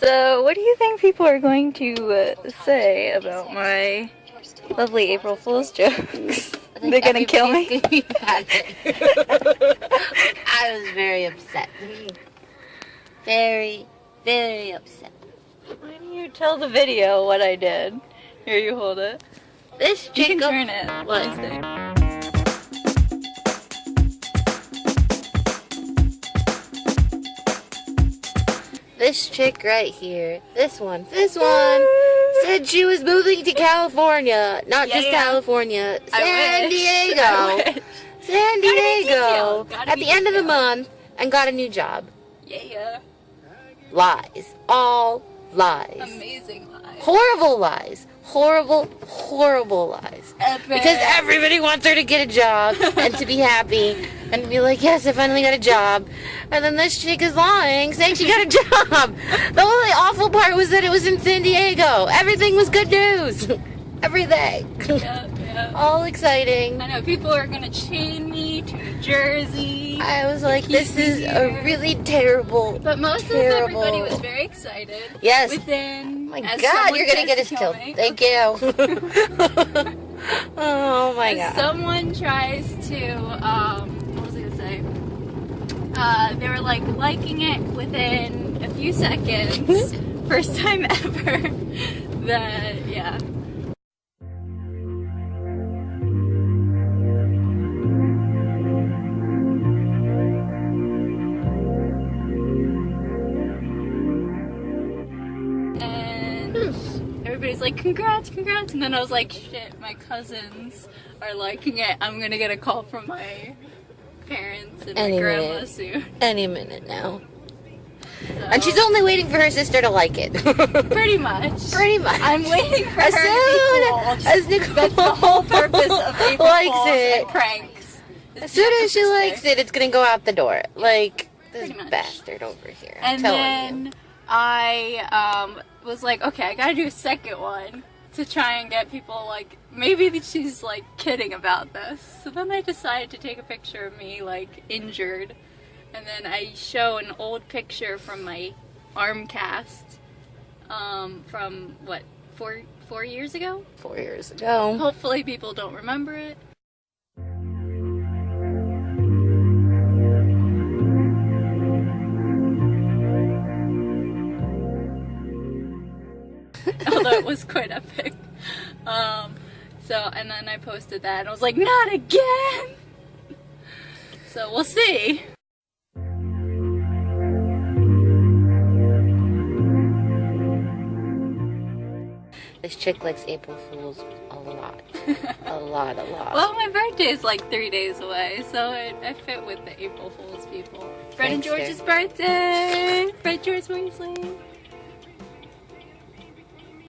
what do you think people are going to uh, say about my lovely April Fool's jokes? They're gonna kill me. Gonna be mad at you. I was very upset. Very, very upset. Why don't you tell the video what I did? Here, you hold it. This You can turn it. What? This chick right here, this one, this one, said she was moving to California. Not Yeah, just yeah. California, San. Diego. San Diego. At the end of the month, and got a new job. Yeah, Lies. All lies. amazing lies. Horrible lies. Horrible, horrible lies. Epic. Because everybody wants her to get a job and to be happy and be like, yes, I finally got a job. And then this chick is lying, saying she got a job. The only awful part was that it was in San Diego. Everything was good news. Everything. yeah, yeah. All exciting. I know people are gonna chain me to New Jersey. I was like, this is a really terrible. But most Terrible. of everybody was very excited. Yes. Within. Oh my god, you're gonna get us kill killed. me. Thank you. oh my As god. someone tries to, um, what was I gonna say? Uh, they were like liking it within a few seconds. First time ever. that, yeah. And everybody's like, congrats, congrats. And then I was like, shit, my cousins are liking it. I'm gonna get a call from my parents and Any grandma minute. soon. Any minute now. So, And she's only waiting for her sister to like it. pretty much. Pretty much. I'm waiting for as her soon to be as Nicole That's the whole purpose of April likes it. pranks. As soon as she likes it, it's gonna go out the door. Like this bastard over here. I'm And then you. I um, was like, okay, I gotta do a second one to try and get people like, maybe she's like kidding about this. So then I decided to take a picture of me like injured, and then I show an old picture from my arm cast um, from what four four years ago. Four years ago. Hopefully people don't remember it. Although it was quite epic. Um, so, and then I posted that and I was like, not again! So we'll see. This chick likes April Fools a lot. a lot, a lot. Well, my birthday is like three days away, so it, I fit with the April Fool's people. Fred and Thanks, George's birthday! Fred George Weasley!